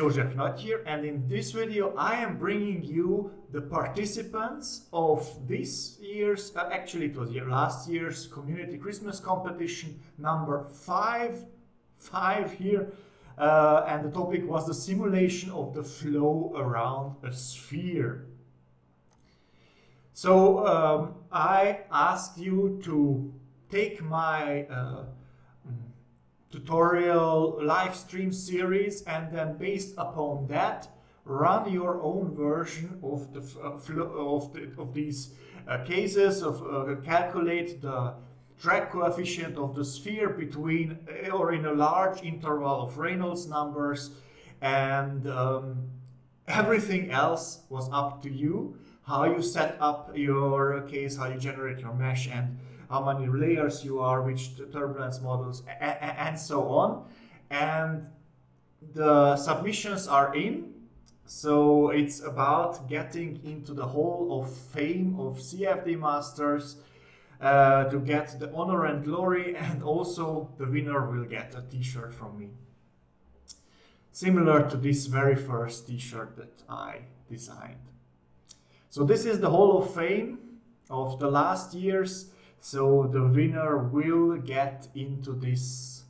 Józef Nagy here and in this video I am bringing you the participants of this year's, uh, actually it was last year's Community Christmas Competition number 5, 5 here uh, and the topic was the simulation of the flow around a sphere. So um, I asked you to take my uh, tutorial live stream series and then based upon that run your own version of the uh, of, the, of these uh, cases of uh, calculate the drag coefficient of the sphere between uh, or in a large interval of Reynolds numbers and um, everything else was up to you how you set up your case how you generate your mesh and how many layers you are, which turbulence models, and so on. And the submissions are in. So it's about getting into the hall of fame of CFD masters uh, to get the honor and glory and also the winner will get a t-shirt from me. Similar to this very first t-shirt that I designed. So this is the hall of fame of the last years so the winner will get into this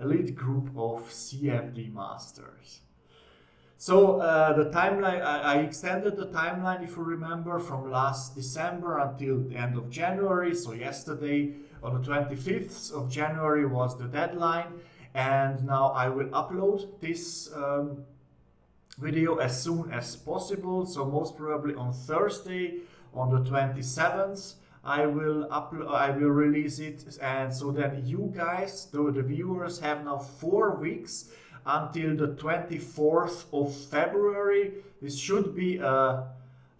elite group of CFD masters. So uh, the timeline, I, I, extended the timeline, if you remember, from last December until the end of January. So yesterday, on the 25th of January was the deadline. And now I will upload this um, video as soon as possible. So most probably on Thursday, on the 27th. I will upload, I will release it, and so then you guys, the, the viewers, have now four weeks until the 24th of February. This should be a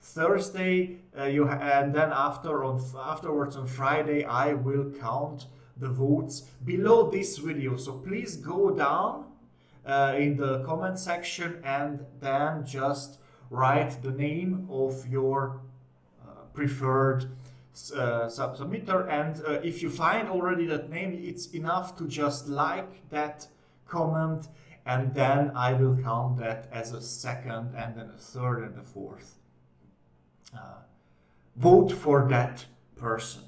Thursday, uh, you and then after on afterwards on Friday, I will count the votes below this video. So please go down uh, in the comment section and then just write the name of your uh, preferred uh, sub submitter and uh, if you find already that name it's enough to just like that comment and then I will count that as a second and then a third and a fourth. Uh, vote for that person.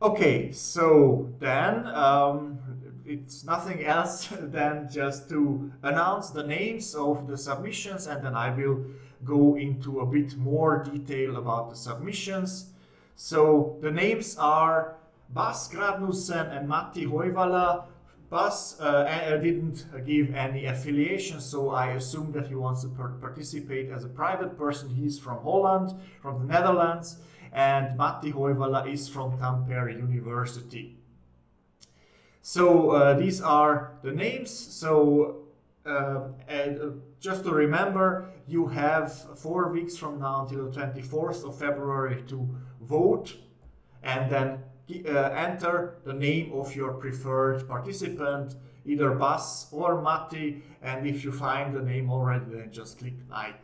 Okay so then um, it's nothing else than just to announce the names of the submissions and then I will go into a bit more detail about the submissions. So the names are Bas Gradnussen and Matti Hoivala. Bas uh, didn't give any affiliation, so I assume that he wants to participate as a private person. He's from Holland, from the Netherlands, and Matti Hoivala is from Tampere University. So uh, these are the names. So uh, and uh, just to remember, you have four weeks from now until the 24th of February to vote and then uh, enter the name of your preferred participant, either Bas or Matti, and if you find the name already, then just click like.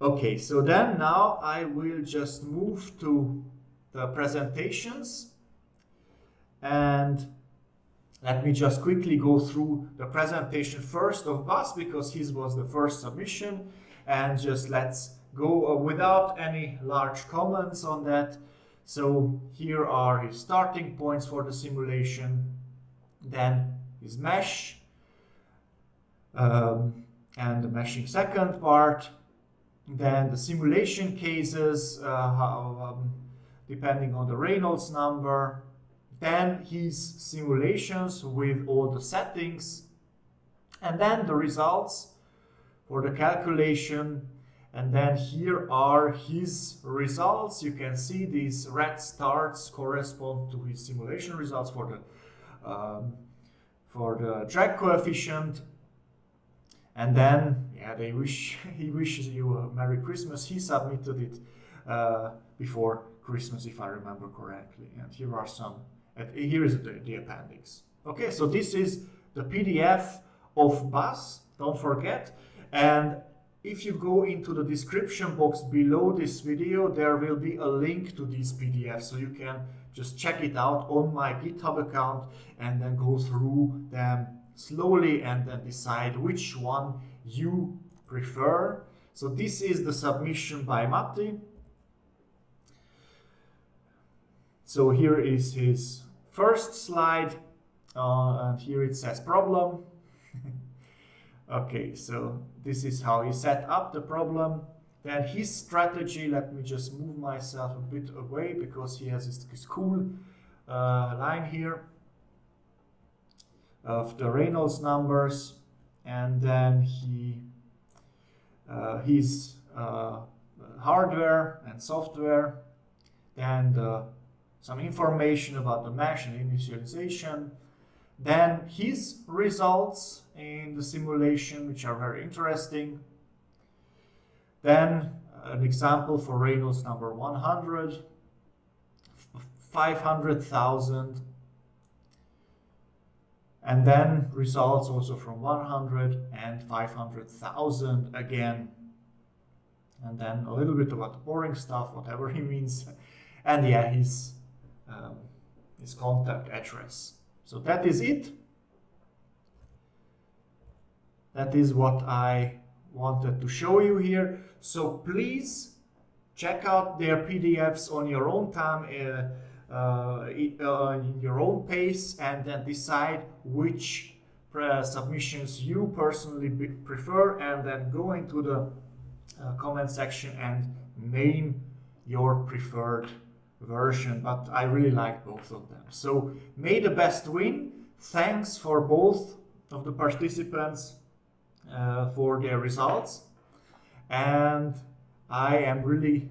Okay, so then now I will just move to the presentations and let me just quickly go through the presentation first of Bas because his was the first submission. And just let's go uh, without any large comments on that. So here are his starting points for the simulation, then his mesh. Um, and the meshing second part, then the simulation cases, uh, how, um, depending on the Reynolds number, then his simulations with all the settings, and then the results for the calculation. And then here are his results. You can see these red stars correspond to his simulation results for the um, for the drag coefficient. And then, yeah, they wish he wishes you a Merry Christmas. He submitted it uh, before Christmas, if I remember correctly. And here are some and here is the, the appendix. Okay, so this is the PDF of Bas, don't forget. And if you go into the description box below this video, there will be a link to these PDFs. So you can just check it out on my GitHub account and then go through them slowly and then decide which one you prefer. So this is the submission by Matti. So here is his first slide uh, and here it says problem. okay, so this is how he set up the problem. Then his strategy, let me just move myself a bit away because he has his, this cool uh, line here of the Reynolds numbers and then he uh, his uh, hardware and software then the, some information about the mesh and initialization. Then his results in the simulation which are very interesting. Then an example for Reynolds number 100 500,000 and then results also from 100 and 500,000 again. And then a little bit about the boring stuff whatever he means. And yeah his um, his contact address. So that is it. That is what I wanted to show you here. So please check out their PDFs on your own time uh, uh, uh, in your own pace and then decide which uh, submissions you personally prefer and then go into the uh, comment section and name your preferred version but I really like both of them so may the best win thanks for both of the participants uh, for their results and I am really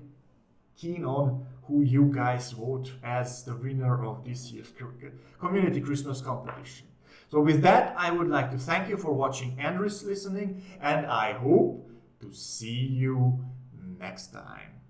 keen on who you guys vote as the winner of this year's Community Christmas competition. So with that, I would like to thank you for watching and listening, and I hope to see you next time.